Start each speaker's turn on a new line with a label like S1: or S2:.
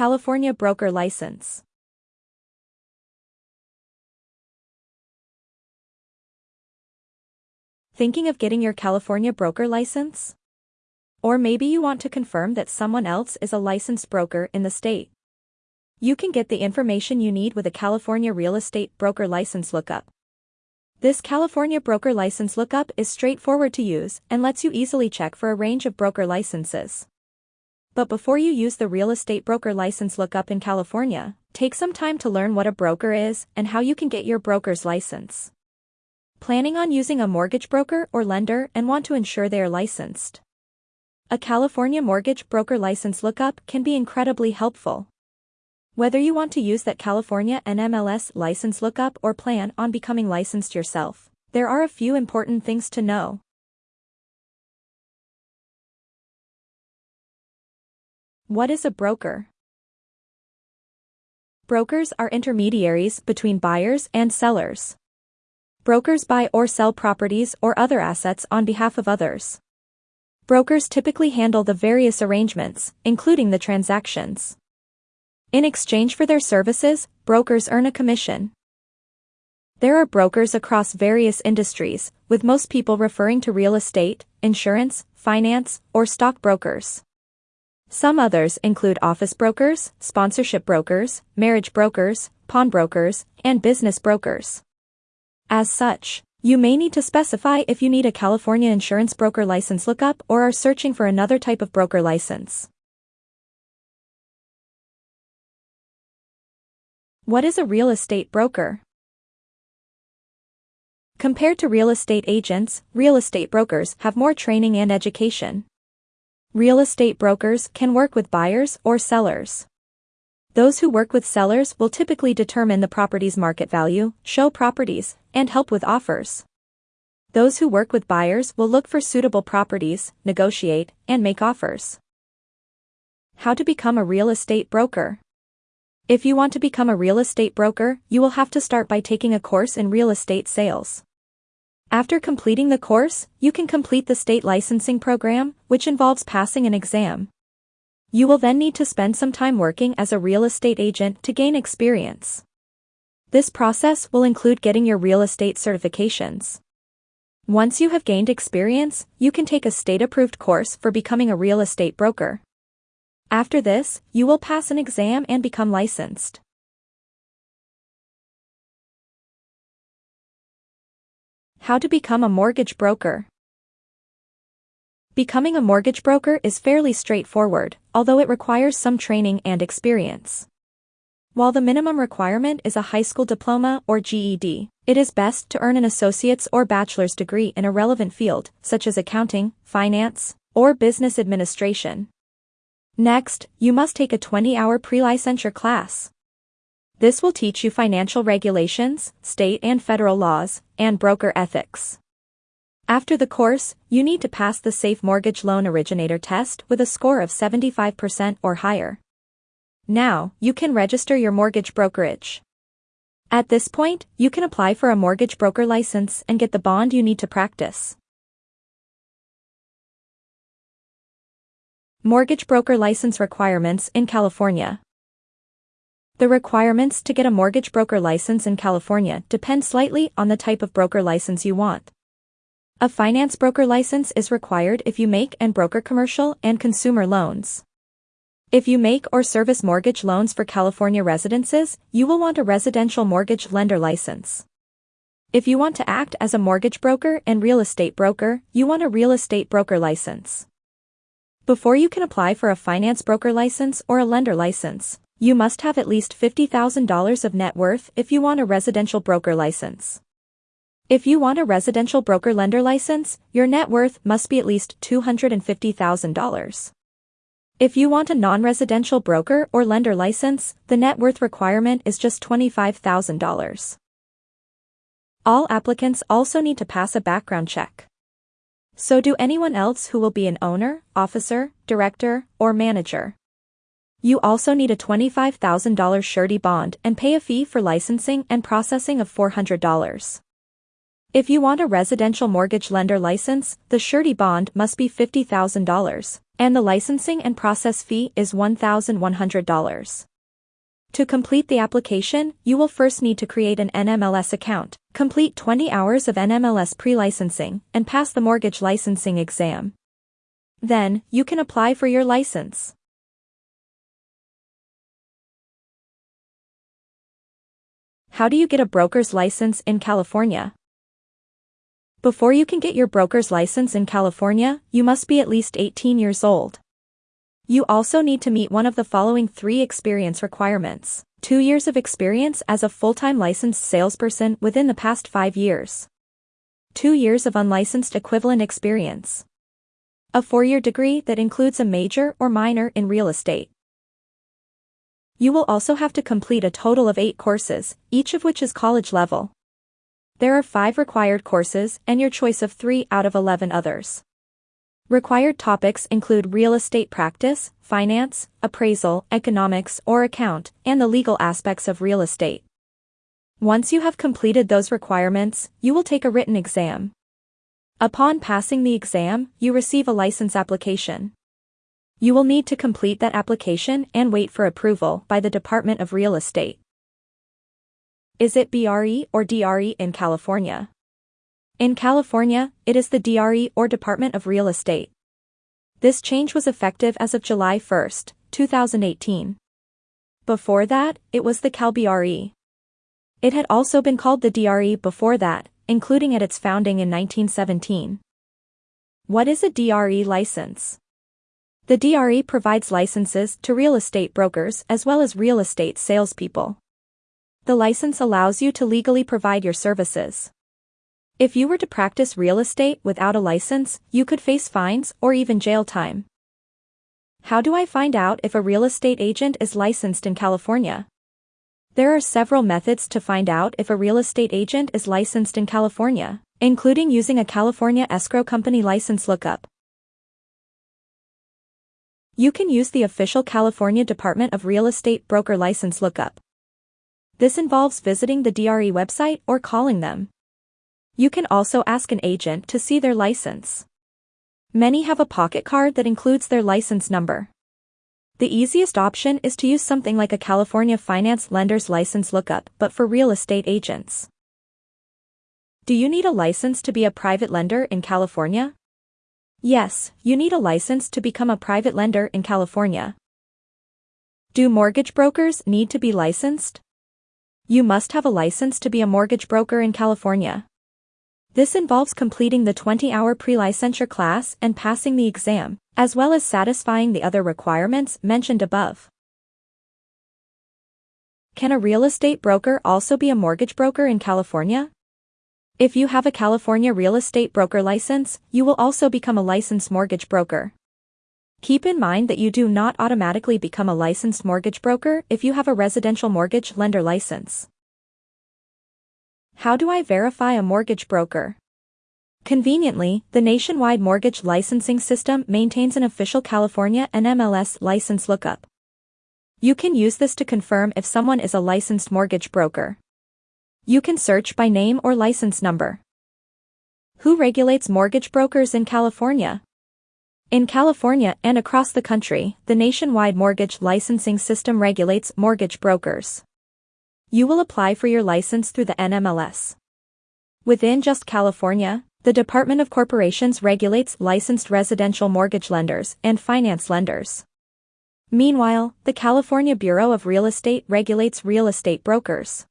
S1: California broker license. Thinking of getting your California broker license? Or maybe you want to confirm that someone else is a licensed broker in the state. You can get the information you need with a California real estate broker license lookup. This California broker license lookup is straightforward to use and lets you easily check for a range of broker licenses. But before you use the real estate broker license lookup in California, take some time to learn what a broker is and how you can get your broker's license. Planning on using a mortgage broker or lender and want to ensure they are licensed. A California mortgage broker license lookup can be incredibly helpful. Whether you want to use that California NMLS license lookup or plan on becoming licensed yourself, there are a few important things to know. What is a broker? Brokers are intermediaries between buyers and sellers. Brokers buy or sell properties or other assets on behalf of others. Brokers typically handle the various arrangements, including the transactions. In exchange for their services, brokers earn a commission. There are brokers across various industries, with most people referring to real estate, insurance, finance, or stock brokers. Some others include office brokers, sponsorship brokers, marriage brokers, pawnbrokers, and business brokers. As such, you may need to specify if you need a California insurance broker license lookup or are searching for another type of broker license. What is a real estate broker? Compared to real estate agents, real estate brokers have more training and education. Real estate brokers can work with buyers or sellers. Those who work with sellers will typically determine the property's market value, show properties, and help with offers. Those who work with buyers will look for suitable properties, negotiate, and make offers. How to become a real estate broker. If you want to become a real estate broker, you will have to start by taking a course in real estate sales. After completing the course, you can complete the state licensing program, which involves passing an exam. You will then need to spend some time working as a real estate agent to gain experience. This process will include getting your real estate certifications. Once you have gained experience, you can take a state-approved course for becoming a real estate broker. After this, you will pass an exam and become licensed. How to become a mortgage broker. Becoming a mortgage broker is fairly straightforward, although it requires some training and experience. While the minimum requirement is a high school diploma or GED, it is best to earn an associate's or bachelor's degree in a relevant field, such as accounting, finance, or business administration. Next, you must take a 20-hour pre-licensure class. This will teach you financial regulations, state and federal laws, and broker ethics. After the course, you need to pass the Safe Mortgage Loan Originator test with a score of 75% or higher. Now, you can register your mortgage brokerage. At this point, you can apply for a mortgage broker license and get the bond you need to practice. Mortgage broker license requirements in California. The requirements to get a mortgage broker license in California depend slightly on the type of broker license you want. A finance broker license is required if you make and broker commercial and consumer loans. If you make or service mortgage loans for California residences, you will want a residential mortgage lender license. If you want to act as a mortgage broker and real estate broker, you want a real estate broker license. Before you can apply for a finance broker license or a lender license, you must have at least $50,000 of net worth if you want a residential broker license. If you want a residential broker lender license, your net worth must be at least $250,000. If you want a non-residential broker or lender license, the net worth requirement is just $25,000. All applicants also need to pass a background check. So do anyone else who will be an owner, officer, director, or manager. You also need a $25,000 surety bond and pay a fee for licensing and processing of $400. If you want a residential mortgage lender license, the surety bond must be $50,000, And the licensing and process fee is $1,100. To complete the application, you will first need to create an NMLS account, complete 20 hours of NMLS pre-licensing, and pass the mortgage licensing exam. Then, you can apply for your license. How do you get a broker's license in California? Before you can get your broker's license in California, you must be at least 18 years old. You also need to meet one of the following three experience requirements. Two years of experience as a full-time licensed salesperson within the past five years. Two years of unlicensed equivalent experience. A four-year degree that includes a major or minor in real estate. You will also have to complete a total of eight courses, each of which is college level. There are five required courses and your choice of three out of 11 others. Required topics include real estate practice, finance, appraisal, economics or account, and the legal aspects of real estate. Once you have completed those requirements, you will take a written exam. Upon passing the exam, you receive a license application. You will need to complete that application and wait for approval by the Department of Real Estate. Is it BRE or DRE in California? In California, it is the DRE or Department of Real Estate. This change was effective as of July 1, 2018. Before that, it was the CalBRE. It had also been called the DRE before that, including at its founding in 1917. What is a DRE license? The DRE provides licenses to real estate brokers as well as real estate salespeople. The license allows you to legally provide your services. If you were to practice real estate without a license, you could face fines or even jail time. How do I find out if a real estate agent is licensed in California? There are several methods to find out if a real estate agent is licensed in California, including using a California escrow company license lookup. You can use the official California Department of Real Estate broker license lookup. This involves visiting the DRE website or calling them. You can also ask an agent to see their license. Many have a pocket card that includes their license number. The easiest option is to use something like a California Finance Lender's License Lookup but for real estate agents. Do you need a license to be a private lender in California? Yes, you need a license to become a private lender in California. Do mortgage brokers need to be licensed? You must have a license to be a mortgage broker in California. This involves completing the 20-hour pre-licensure class and passing the exam, as well as satisfying the other requirements mentioned above. Can a real estate broker also be a mortgage broker in California? If you have a California real estate broker license, you will also become a licensed mortgage broker. Keep in mind that you do not automatically become a licensed mortgage broker if you have a residential mortgage lender license. How do I verify a mortgage broker? Conveniently, the nationwide mortgage licensing system maintains an official California NMLS license lookup. You can use this to confirm if someone is a licensed mortgage broker. You can search by name or license number. Who regulates mortgage brokers in California? In California and across the country, the nationwide mortgage licensing system regulates mortgage brokers. You will apply for your license through the NMLS. Within just California, the Department of Corporations regulates licensed residential mortgage lenders and finance lenders. Meanwhile, the California Bureau of Real Estate regulates real estate brokers.